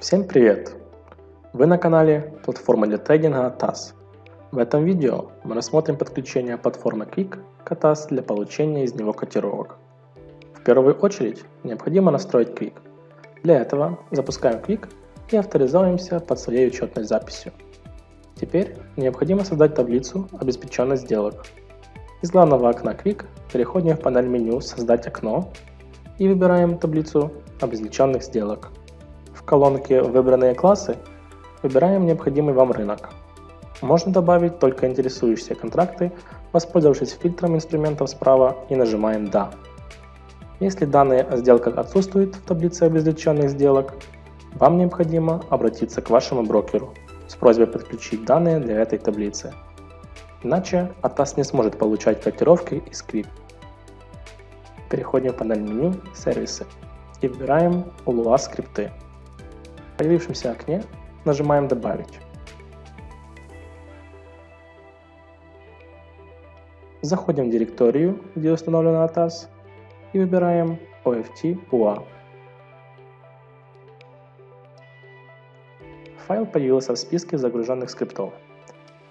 Всем привет! Вы на канале платформы для трейдинга TAS. В этом видео мы рассмотрим подключение платформы Quick к TAS для получения из него котировок. В первую очередь необходимо настроить Quick. Для этого запускаем Quick и авторизуемся под своей учетной записью. Теперь необходимо создать таблицу обеспеченных сделок. Из главного окна Quick переходим в панель меню «Создать окно» и выбираем таблицу обезличенных сделок колонке «Выбранные классы» выбираем необходимый вам рынок. Можно добавить только интересующиеся контракты, воспользовавшись фильтром инструментов справа и нажимаем «Да». Если данные о сделках отсутствуют в таблице обезличенных сделок, вам необходимо обратиться к вашему брокеру с просьбой подключить данные для этой таблицы. Иначе ATAS не сможет получать котировки из Quick. Переходим в панель меню «Сервисы» и выбираем ULUA скрипты. Появившемся окне нажимаем «Добавить». Заходим в директорию, где установлена ATAS, и выбираем OFT UA. Файл появился в списке загруженных скриптов.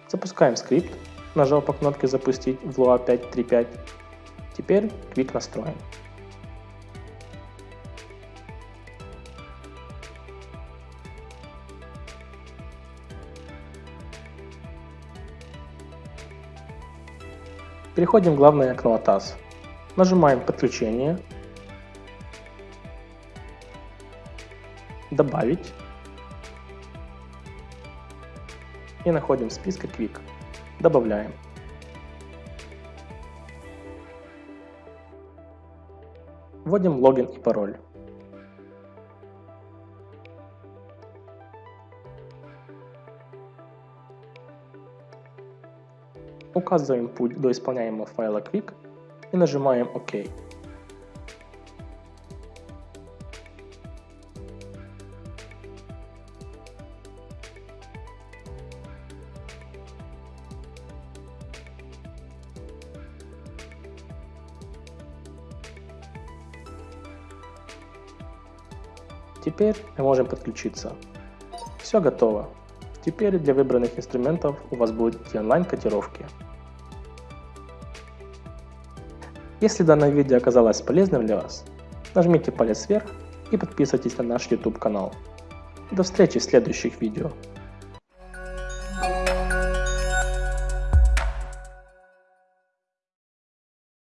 Запускаем скрипт, нажав по кнопке «Запустить» в Lua 5.3.5. Теперь Quick настроен. Переходим в главное окно ATAS. Нажимаем «Подключение», «Добавить» и находим в списке Quick. Добавляем. Вводим логин и пароль. Указываем путь до исполняемого файла Quick и нажимаем ОК. Теперь мы можем подключиться. Все готово. Теперь для выбранных инструментов у вас будут онлайн-котировки. Если данное видео оказалось полезным для вас, нажмите палец вверх и подписывайтесь на наш YouTube канал. До встречи в следующих видео.